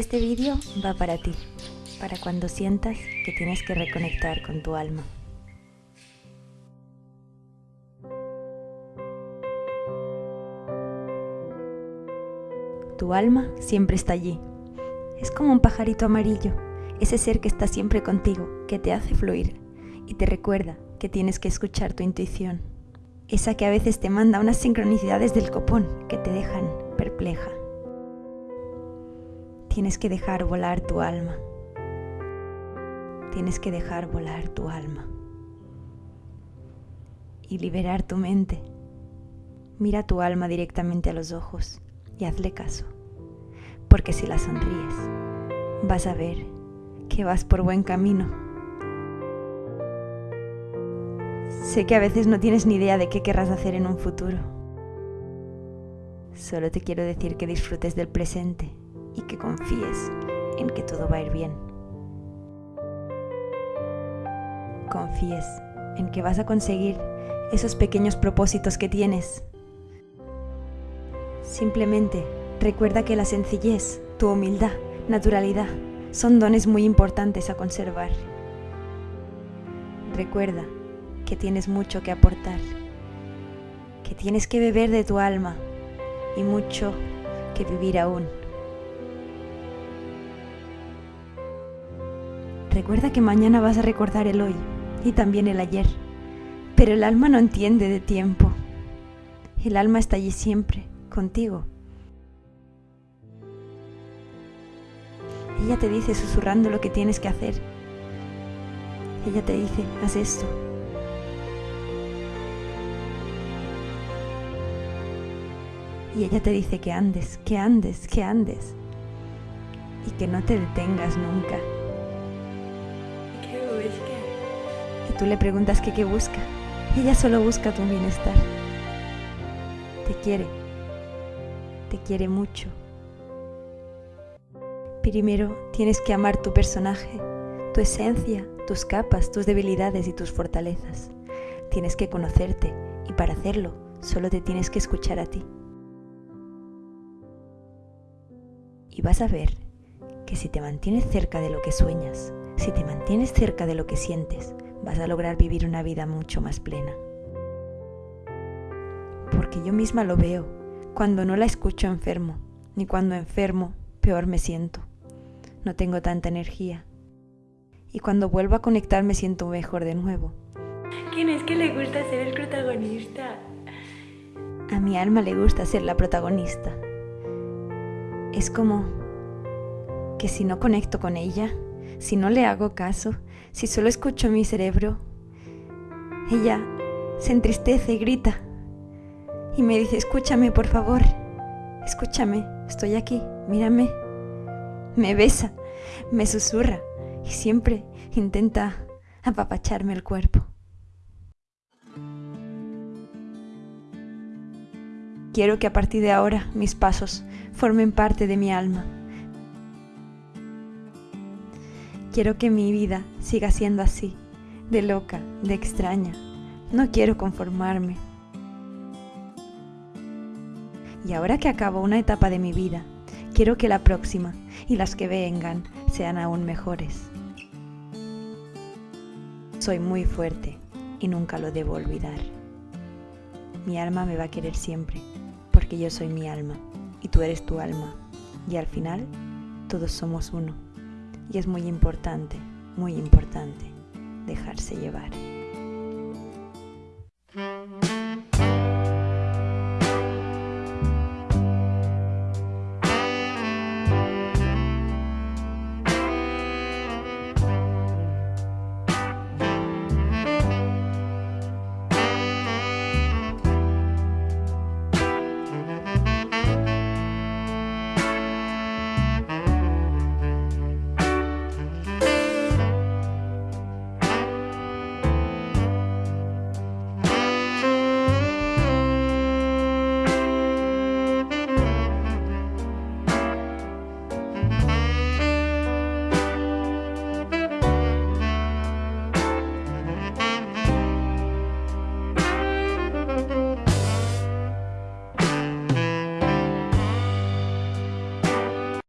Este vídeo va para ti, para cuando sientas que tienes que reconectar con tu alma. Tu alma siempre está allí. Es como un pajarito amarillo, ese ser que está siempre contigo, que te hace fluir y te recuerda que tienes que escuchar tu intuición. Esa que a veces te manda unas sincronicidades del copón que te dejan perpleja. Tienes que dejar volar tu alma. Tienes que dejar volar tu alma. Y liberar tu mente. Mira tu alma directamente a los ojos y hazle caso. Porque si la sonríes, vas a ver que vas por buen camino. Sé que a veces no tienes ni idea de qué querrás hacer en un futuro. Solo te quiero decir que disfrutes del presente y que confíes en que todo va a ir bien. Confíes en que vas a conseguir esos pequeños propósitos que tienes. Simplemente recuerda que la sencillez, tu humildad, naturalidad son dones muy importantes a conservar. Recuerda que tienes mucho que aportar, que tienes que beber de tu alma y mucho que vivir aún. Recuerda que mañana vas a recordar el hoy y también el ayer, pero el alma no entiende de tiempo. El alma está allí siempre, contigo. Ella te dice susurrando lo que tienes que hacer. Ella te dice, haz esto. Y ella te dice que andes, que andes, que andes. Y que no te detengas nunca. Y tú le preguntas que qué busca. Ella solo busca tu bienestar. Te quiere. Te quiere mucho. Primero tienes que amar tu personaje, tu esencia, tus capas, tus debilidades y tus fortalezas. Tienes que conocerte y para hacerlo solo te tienes que escuchar a ti. Y vas a ver que si te mantienes cerca de lo que sueñas, si te mantienes cerca de lo que sientes, vas a lograr vivir una vida mucho más plena. Porque yo misma lo veo, cuando no la escucho enfermo, ni cuando enfermo, peor me siento. No tengo tanta energía. Y cuando vuelvo a conectar me siento mejor de nuevo. ¿Quién es que le gusta ser el protagonista? A mi alma le gusta ser la protagonista. Es como que si no conecto con ella, si no le hago caso, si solo escucho mi cerebro, ella se entristece y grita y me dice, escúchame por favor, escúchame, estoy aquí, mírame. Me besa, me susurra y siempre intenta apapacharme el cuerpo. Quiero que a partir de ahora mis pasos formen parte de mi alma Quiero que mi vida siga siendo así, de loca, de extraña. No quiero conformarme. Y ahora que acabo una etapa de mi vida, quiero que la próxima y las que vengan sean aún mejores. Soy muy fuerte y nunca lo debo olvidar. Mi alma me va a querer siempre, porque yo soy mi alma y tú eres tu alma. Y al final, todos somos uno. Y es muy importante, muy importante dejarse llevar.